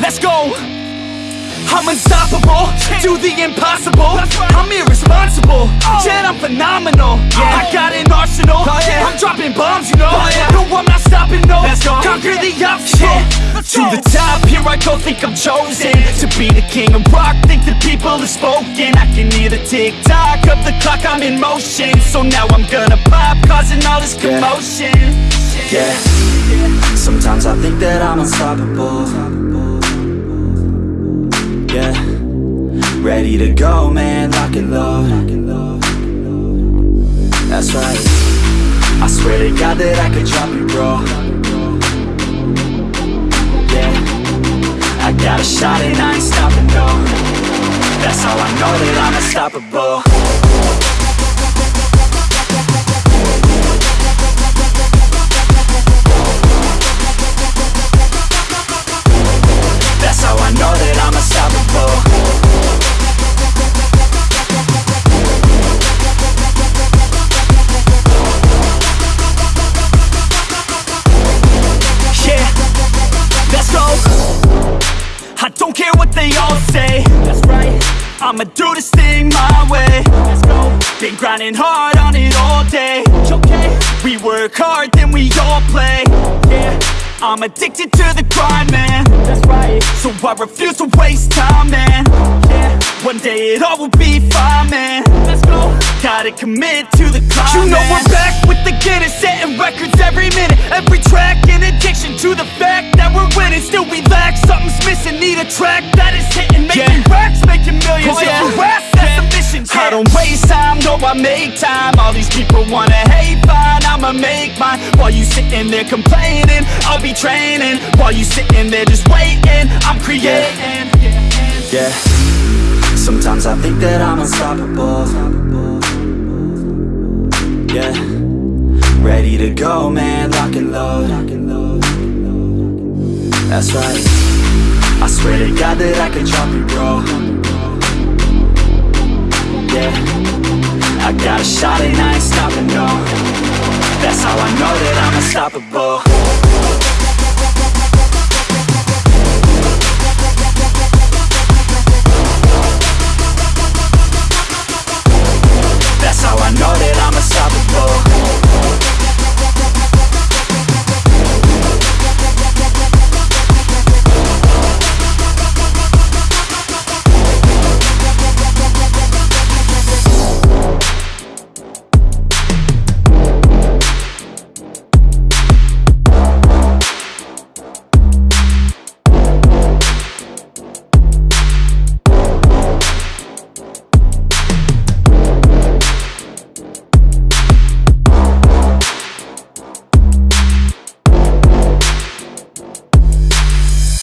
Let's go. I'm unstoppable, do the impossible. I'm irresponsible, oh. yet I'm phenomenal. I got an arsenal, oh, I'm dropping bombs, you know. Oh, no, I'm not stopping, no. Conquer the obstacle. To the top, here I go, think I'm chosen To be the king of rock, think the people have spoken. I can hear the tick-tock of the clock, I'm in motion. So now I'm gonna pop, causing all this commotion. Yeah. Sometimes I think that I'm unstoppable Yeah Ready to go, man, lock and load. That's right. I swear to God that I could drop it, bro. Yeah. I got a shot and I ain't stopping, no. That's how I know that I'm unstoppable I'ma do this thing my way. Let's go. Been grinding hard on it all day. Okay We work hard, then we all play. Yeah I'm addicted to the grind, man. That's right. So I refuse to waste time, man. Yeah One day it all will be fine, man. Let's go. Gotta commit to the climb, You know we're back with the Guinness Setting records every minute. Every track an addiction to the fact that we're winning. Still we lack, something's missing. Need a track that is hitting. Making racks, making millions Oh, yeah. You that's the mission I don't waste time, no I make time. All these people wanna hate, fine I'ma make mine. While you sitting there complaining I'll be training. While you sitting there just waiting I'm creating. Yeah. Sometimes I think that I'm unstoppable. Yeah. Ready to go, man, lock and load. That's right. I swear to God that I could drop it, bro unstoppable